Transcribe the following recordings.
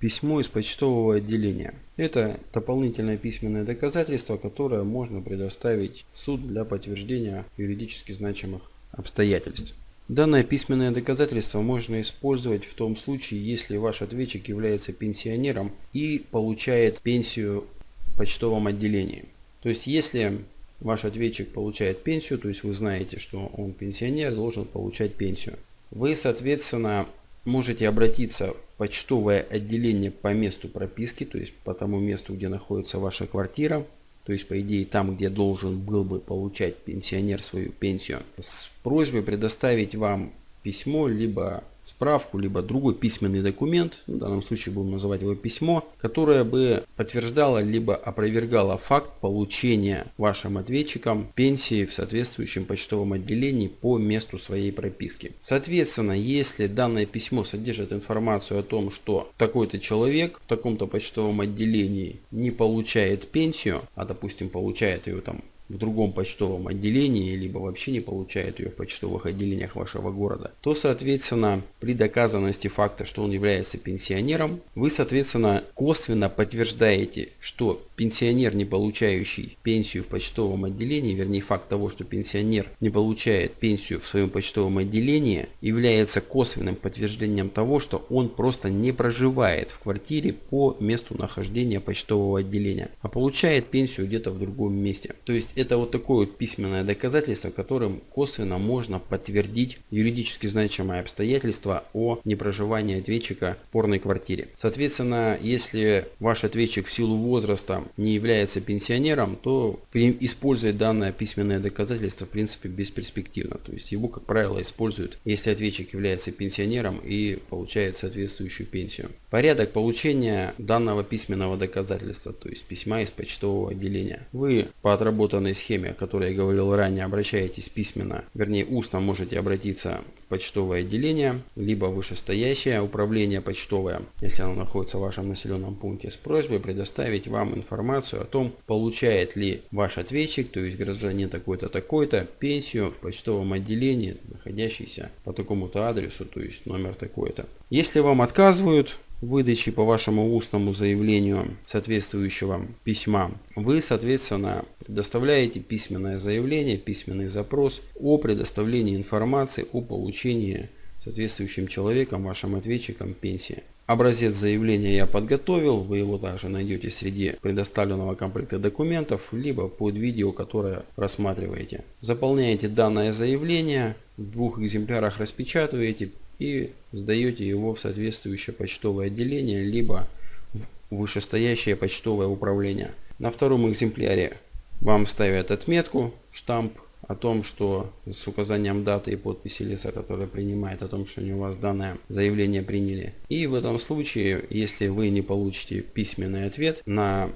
Письмо из почтового отделения. Это дополнительное письменное доказательство, которое можно предоставить в суд для подтверждения юридически значимых обстоятельств. Данное письменное доказательство можно использовать в том случае, если ваш ответчик является пенсионером и получает пенсию в почтовом отделении. То есть если ваш ответчик получает пенсию, то есть вы знаете, что он пенсионер, должен получать пенсию. Вы, соответственно, можете обратиться в почтовое отделение по месту прописки, то есть по тому месту, где находится ваша квартира, то есть по идее там, где должен был бы получать пенсионер свою пенсию, с просьбой предоставить вам письмо, либо справку, либо другой письменный документ, в данном случае будем называть его письмо, которое бы подтверждало либо опровергало факт получения вашим ответчиком пенсии в соответствующем почтовом отделении по месту своей прописки. Соответственно, если данное письмо содержит информацию о том, что такой-то человек в таком-то почтовом отделении не получает пенсию, а допустим получает ее там в другом почтовом отделении, либо вообще не получает ее в почтовых отделениях вашего города, то, соответственно, при доказанности факта, что он является пенсионером, вы, соответственно, косвенно подтверждаете, что пенсионер, не получающий пенсию в почтовом отделении, вернее факт того, что пенсионер не получает пенсию в своем почтовом отделении, является косвенным подтверждением того, что он просто не проживает в квартире по месту нахождения почтового отделения, а получает пенсию где-то в другом месте. То есть это вот такое вот письменное доказательство, которым косвенно можно подтвердить юридически значимое обстоятельство о непроживании ответчика в порной квартире. Соответственно, если ваш ответчик в силу возраста не является пенсионером, то использовать данное письменное доказательство в принципе бесперспективно. То есть его, как правило, используют, если ответчик является пенсионером и получает соответствующую пенсию. Порядок получения данного письменного доказательства, то есть письма из почтового отделения. Вы по отработанной данной схеме, о которой я говорил ранее, обращаетесь письменно, вернее устно можете обратиться в почтовое отделение, либо вышестоящее управление почтовое, если оно находится в вашем населенном пункте, с просьбой предоставить вам информацию о том, получает ли ваш ответчик, то есть гражданин такой-то такой-то, пенсию в почтовом отделении, находящийся по такому-то адресу, то есть номер такой-то. Если вам отказывают, выдачи по вашему устному заявлению соответствующего письма, вы, соответственно, предоставляете письменное заявление, письменный запрос о предоставлении информации о получении соответствующим человеком, вашим ответчиком пенсии. Образец заявления я подготовил, вы его также найдете среди предоставленного комплекта документов, либо под видео, которое рассматриваете. Заполняете данное заявление, в двух экземплярах распечатываете, и сдаете его в соответствующее почтовое отделение, либо в вышестоящее почтовое управление. На втором экземпляре вам ставят отметку, штамп о том, что с указанием даты и подписи лица, которое принимает, о том, что они у вас данное заявление приняли. И в этом случае, если вы не получите письменный ответ на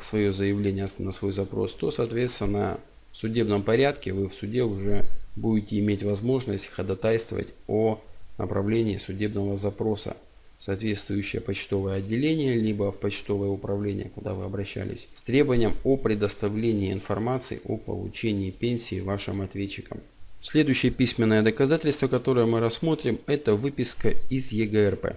свое заявление, на свой запрос, то, соответственно, в судебном порядке вы в суде уже будете иметь возможность ходатайствовать о направлении судебного запроса соответствующее почтовое отделение, либо в почтовое управление, куда вы обращались, с требованием о предоставлении информации о получении пенсии вашим ответчикам. Следующее письменное доказательство, которое мы рассмотрим, это выписка из ЕГРП.